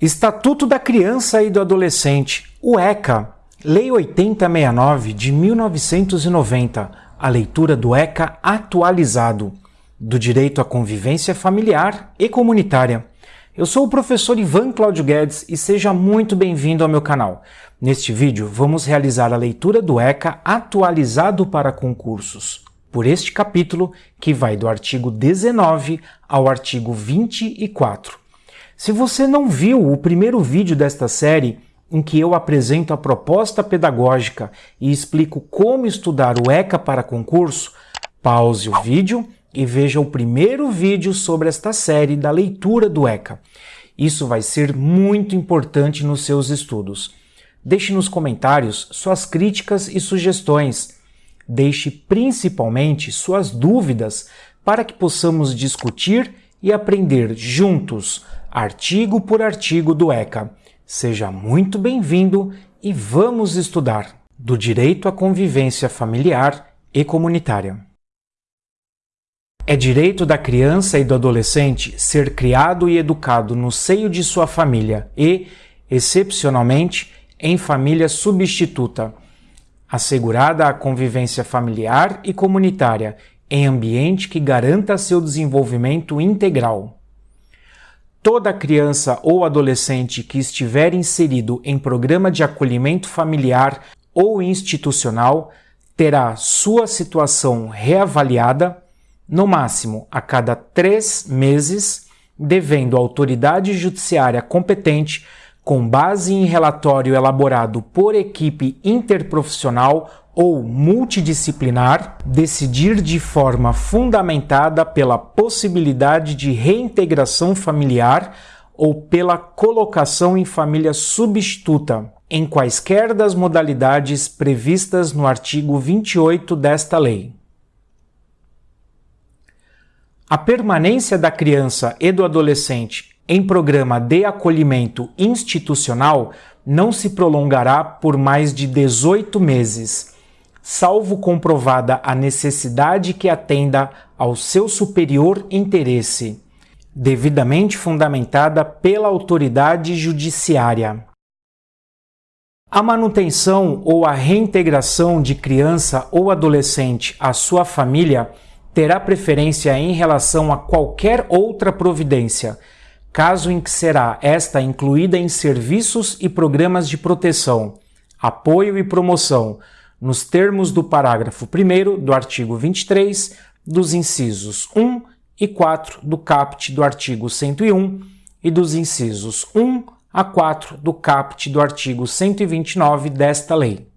Estatuto da Criança e do Adolescente, o ECA, Lei 8069 de 1990, a leitura do ECA atualizado, do direito à convivência familiar e comunitária. Eu sou o professor Ivan Cláudio Guedes e seja muito bem-vindo ao meu canal. Neste vídeo, vamos realizar a leitura do ECA atualizado para concursos, por este capítulo, que vai do artigo 19 ao artigo 24. Se você não viu o primeiro vídeo desta série, em que eu apresento a proposta pedagógica e explico como estudar o ECA para concurso, pause o vídeo e veja o primeiro vídeo sobre esta série da leitura do ECA. Isso vai ser muito importante nos seus estudos. Deixe nos comentários suas críticas e sugestões. Deixe principalmente suas dúvidas para que possamos discutir e aprender juntos artigo por artigo do ECA. Seja muito bem-vindo e vamos estudar do direito à convivência familiar e comunitária. É direito da criança e do adolescente ser criado e educado no seio de sua família e, excepcionalmente, em família substituta, assegurada a convivência familiar e comunitária em ambiente que garanta seu desenvolvimento integral. Toda criança ou adolescente que estiver inserido em programa de acolhimento familiar ou institucional terá sua situação reavaliada, no máximo a cada três meses, devendo a autoridade judiciária competente, com base em relatório elaborado por equipe interprofissional ou multidisciplinar, decidir de forma fundamentada pela possibilidade de reintegração familiar ou pela colocação em família substituta, em quaisquer das modalidades previstas no artigo 28 desta lei. A permanência da criança e do adolescente em programa de acolhimento institucional não se prolongará por mais de 18 meses salvo comprovada a necessidade que atenda ao seu superior interesse, devidamente fundamentada pela autoridade judiciária. A manutenção ou a reintegração de criança ou adolescente à sua família terá preferência em relação a qualquer outra providência, caso em que será esta incluída em serviços e programas de proteção, apoio e promoção, nos termos do parágrafo 1 do artigo 23, dos incisos 1 e 4 do caput do artigo 101 e dos incisos 1 a 4 do caput do artigo 129 desta lei.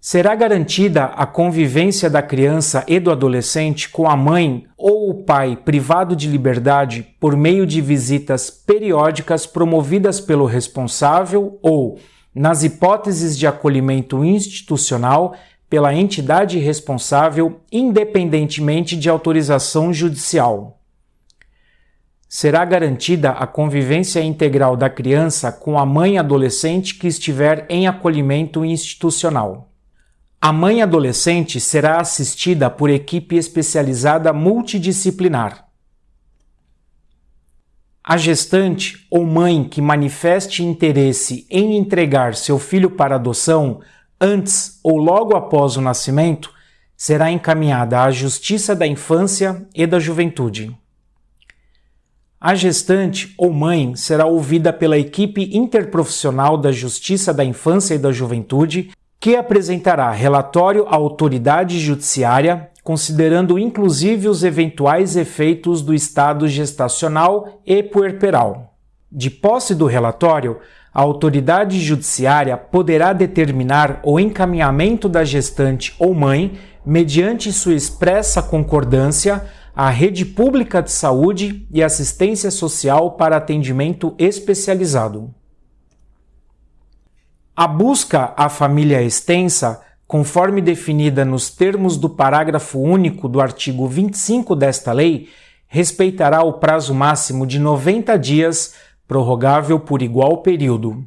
Será garantida a convivência da criança e do adolescente com a mãe ou o pai privado de liberdade por meio de visitas periódicas promovidas pelo responsável ou nas hipóteses de acolhimento institucional pela entidade responsável, independentemente de autorização judicial. Será garantida a convivência integral da criança com a mãe adolescente que estiver em acolhimento institucional. A mãe adolescente será assistida por equipe especializada multidisciplinar a gestante ou mãe que manifeste interesse em entregar seu filho para adoção antes ou logo após o nascimento será encaminhada à Justiça da Infância e da Juventude. A gestante ou mãe será ouvida pela equipe interprofissional da Justiça da Infância e da Juventude, que apresentará relatório à autoridade judiciária considerando inclusive os eventuais efeitos do estado gestacional e puerperal. De posse do relatório, a autoridade judiciária poderá determinar o encaminhamento da gestante ou mãe, mediante sua expressa concordância, à rede pública de saúde e assistência social para atendimento especializado. A busca à família extensa conforme definida nos termos do parágrafo único do artigo 25 desta lei, respeitará o prazo máximo de 90 dias, prorrogável por igual período.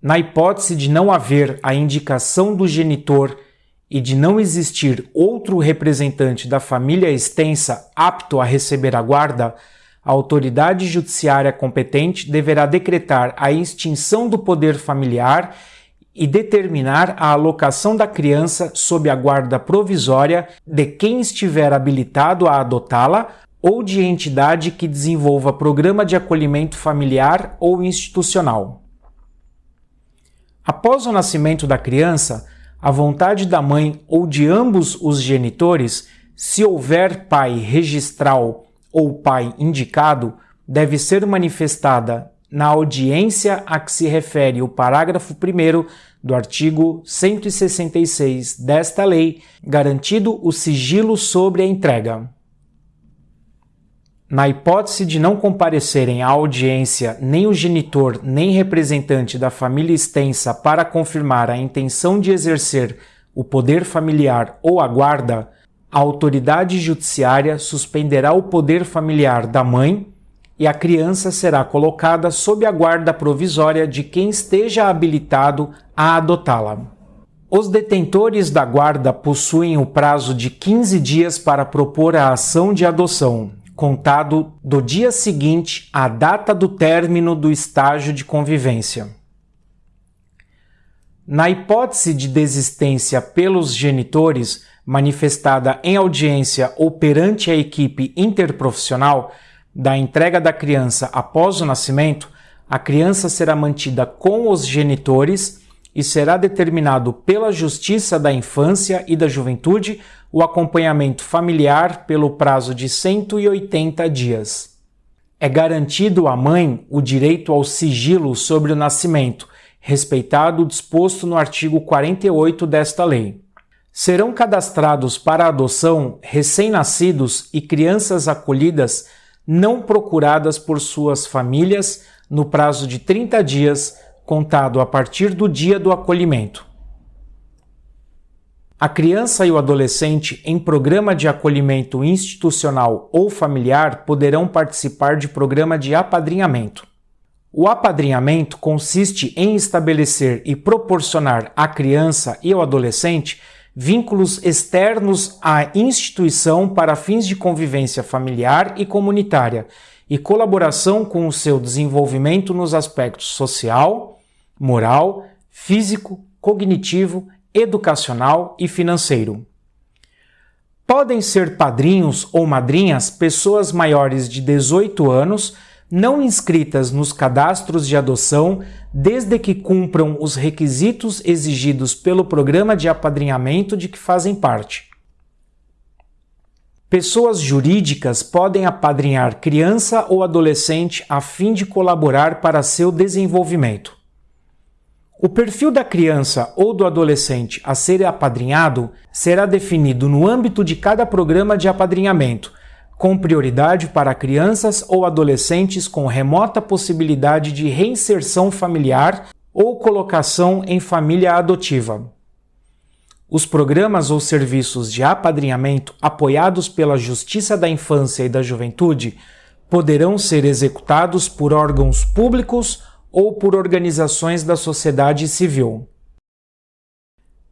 Na hipótese de não haver a indicação do genitor e de não existir outro representante da família extensa apto a receber a guarda, a autoridade judiciária competente deverá decretar a extinção do poder familiar e determinar a alocação da criança sob a guarda provisória de quem estiver habilitado a adotá-la ou de entidade que desenvolva programa de acolhimento familiar ou institucional. Após o nascimento da criança, a vontade da mãe ou de ambos os genitores, se houver pai registral ou pai indicado deve ser manifestada na audiência a que se refere o parágrafo 1 do artigo 166 desta lei, garantido o sigilo sobre a entrega. Na hipótese de não comparecerem à audiência nem o genitor nem representante da família extensa para confirmar a intenção de exercer o poder familiar ou a guarda, a autoridade judiciária suspenderá o poder familiar da mãe e a criança será colocada sob a guarda provisória de quem esteja habilitado a adotá-la. Os detentores da guarda possuem o prazo de 15 dias para propor a ação de adoção, contado do dia seguinte à data do término do estágio de convivência. Na hipótese de desistência pelos genitores, manifestada em audiência ou perante a equipe interprofissional da entrega da criança após o nascimento, a criança será mantida com os genitores e será determinado pela Justiça da Infância e da Juventude o acompanhamento familiar pelo prazo de 180 dias. É garantido à mãe o direito ao sigilo sobre o nascimento, respeitado o disposto no artigo 48 desta lei. Serão cadastrados para adoção recém-nascidos e crianças acolhidas não procuradas por suas famílias no prazo de 30 dias, contado a partir do dia do acolhimento. A criança e o adolescente em programa de acolhimento institucional ou familiar poderão participar de programa de apadrinhamento. O apadrinhamento consiste em estabelecer e proporcionar à criança e ao adolescente vínculos externos à instituição para fins de convivência familiar e comunitária e colaboração com o seu desenvolvimento nos aspectos social, moral, físico, cognitivo, educacional e financeiro. Podem ser padrinhos ou madrinhas pessoas maiores de 18 anos não inscritas nos cadastros de adoção desde que cumpram os requisitos exigidos pelo programa de apadrinhamento de que fazem parte. Pessoas jurídicas podem apadrinhar criança ou adolescente a fim de colaborar para seu desenvolvimento. O perfil da criança ou do adolescente a ser apadrinhado será definido no âmbito de cada programa de apadrinhamento com prioridade para crianças ou adolescentes com remota possibilidade de reinserção familiar ou colocação em família adotiva. Os programas ou serviços de apadrinhamento apoiados pela Justiça da Infância e da Juventude poderão ser executados por órgãos públicos ou por organizações da sociedade civil.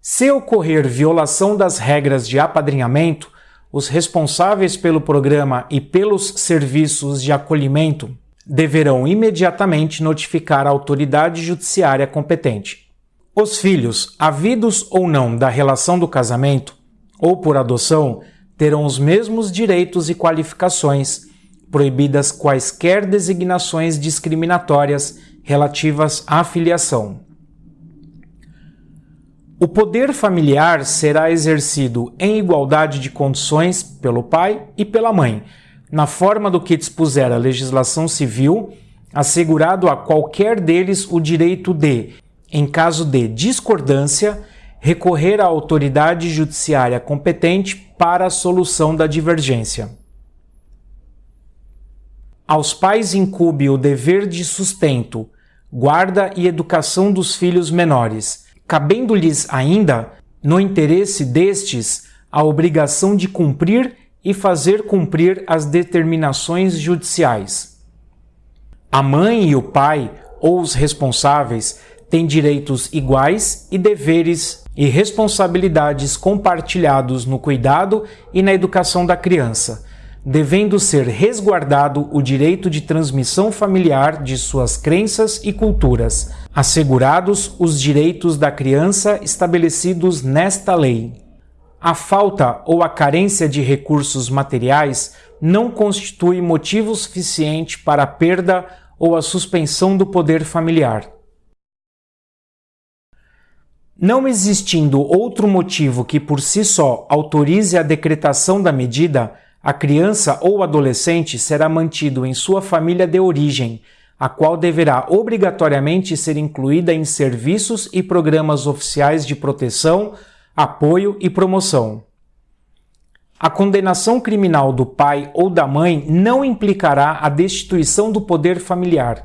Se ocorrer violação das regras de apadrinhamento, os responsáveis pelo programa e pelos serviços de acolhimento deverão imediatamente notificar a autoridade judiciária competente. Os filhos, havidos ou não da relação do casamento ou por adoção, terão os mesmos direitos e qualificações, proibidas quaisquer designações discriminatórias relativas à filiação. O poder familiar será exercido em igualdade de condições pelo pai e pela mãe, na forma do que dispuser a legislação civil, assegurado a qualquer deles o direito de, em caso de discordância, recorrer à autoridade judiciária competente para a solução da divergência. Aos pais incube o dever de sustento, guarda e educação dos filhos menores cabendo-lhes ainda, no interesse destes, a obrigação de cumprir e fazer cumprir as determinações judiciais. A mãe e o pai, ou os responsáveis, têm direitos iguais e deveres e responsabilidades compartilhados no cuidado e na educação da criança, devendo ser resguardado o direito de transmissão familiar de suas crenças e culturas, assegurados os direitos da criança estabelecidos nesta lei. A falta ou a carência de recursos materiais não constitui motivo suficiente para a perda ou a suspensão do poder familiar. Não existindo outro motivo que por si só autorize a decretação da medida, a criança ou adolescente será mantido em sua família de origem, a qual deverá obrigatoriamente ser incluída em serviços e programas oficiais de proteção, apoio e promoção. A condenação criminal do pai ou da mãe não implicará a destituição do poder familiar,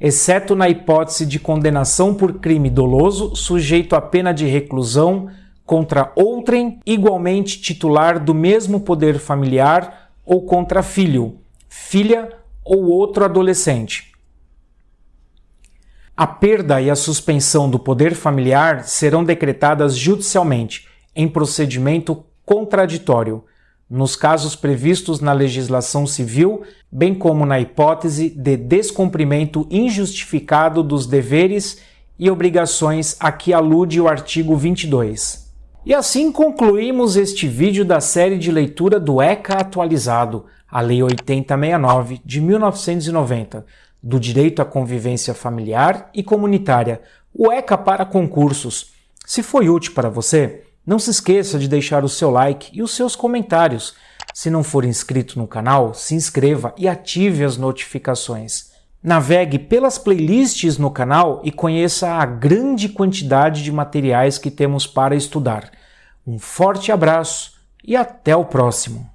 exceto na hipótese de condenação por crime doloso sujeito à pena de reclusão contra outrem igualmente titular do mesmo poder familiar ou contra filho, filha ou outro adolescente. A perda e a suspensão do poder familiar serão decretadas judicialmente, em procedimento contraditório, nos casos previstos na legislação civil, bem como na hipótese de descumprimento injustificado dos deveres e obrigações a que alude o artigo 22. E assim concluímos este vídeo da série de leitura do ECA atualizado, a Lei 8069 de 1990, do Direito à Convivência Familiar e Comunitária, o ECA para concursos. Se foi útil para você, não se esqueça de deixar o seu like e os seus comentários. Se não for inscrito no canal, se inscreva e ative as notificações. Navegue pelas playlists no canal e conheça a grande quantidade de materiais que temos para estudar. Um forte abraço e até o próximo!